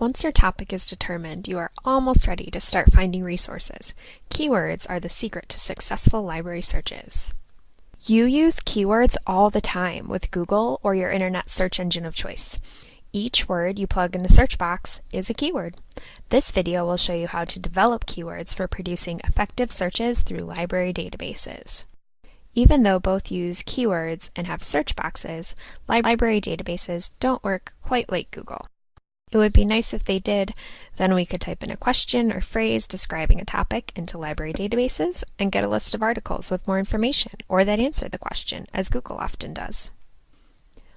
Once your topic is determined, you are almost ready to start finding resources. Keywords are the secret to successful library searches. You use keywords all the time with Google or your internet search engine of choice. Each word you plug in the search box is a keyword. This video will show you how to develop keywords for producing effective searches through library databases. Even though both use keywords and have search boxes, library databases don't work quite like Google. It would be nice if they did. Then we could type in a question or phrase describing a topic into library databases and get a list of articles with more information or that answer the question, as Google often does.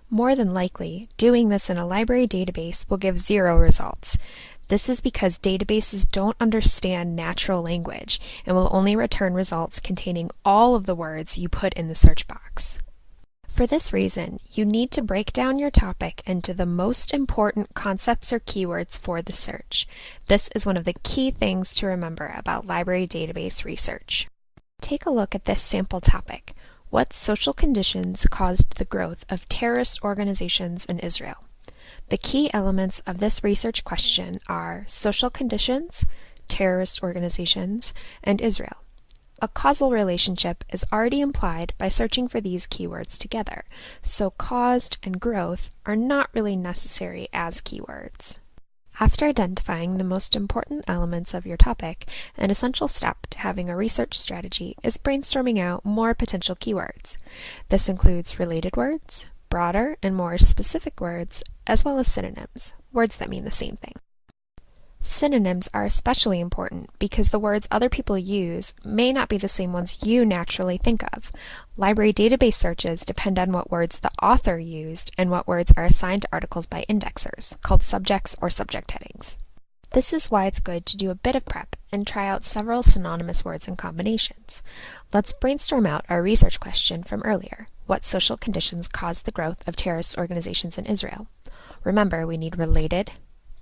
More than likely, doing this in a library database will give zero results. This is because databases don't understand natural language and will only return results containing all of the words you put in the search box. For this reason, you need to break down your topic into the most important concepts or keywords for the search. This is one of the key things to remember about library database research. Take a look at this sample topic. What social conditions caused the growth of terrorist organizations in Israel? The key elements of this research question are social conditions, terrorist organizations, and Israel. A causal relationship is already implied by searching for these keywords together, so caused and growth are not really necessary as keywords. After identifying the most important elements of your topic, an essential step to having a research strategy is brainstorming out more potential keywords. This includes related words, broader and more specific words, as well as synonyms, words that mean the same thing. Synonyms are especially important because the words other people use may not be the same ones you naturally think of. Library database searches depend on what words the author used and what words are assigned to articles by indexers, called subjects or subject headings. This is why it's good to do a bit of prep and try out several synonymous words and combinations. Let's brainstorm out our research question from earlier. What social conditions caused the growth of terrorist organizations in Israel? Remember, we need related,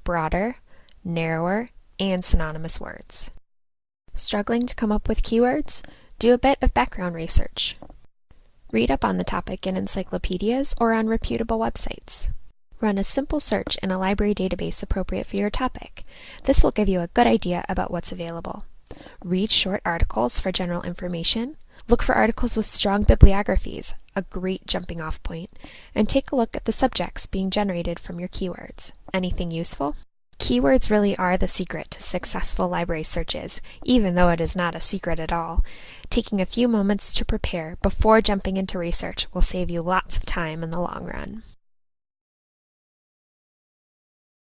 broader, narrower, and synonymous words. Struggling to come up with keywords? Do a bit of background research. Read up on the topic in encyclopedias or on reputable websites. Run a simple search in a library database appropriate for your topic. This will give you a good idea about what's available. Read short articles for general information. Look for articles with strong bibliographies, a great jumping off point, and take a look at the subjects being generated from your keywords. Anything useful? Keywords really are the secret to successful library searches, even though it is not a secret at all. Taking a few moments to prepare before jumping into research will save you lots of time in the long run.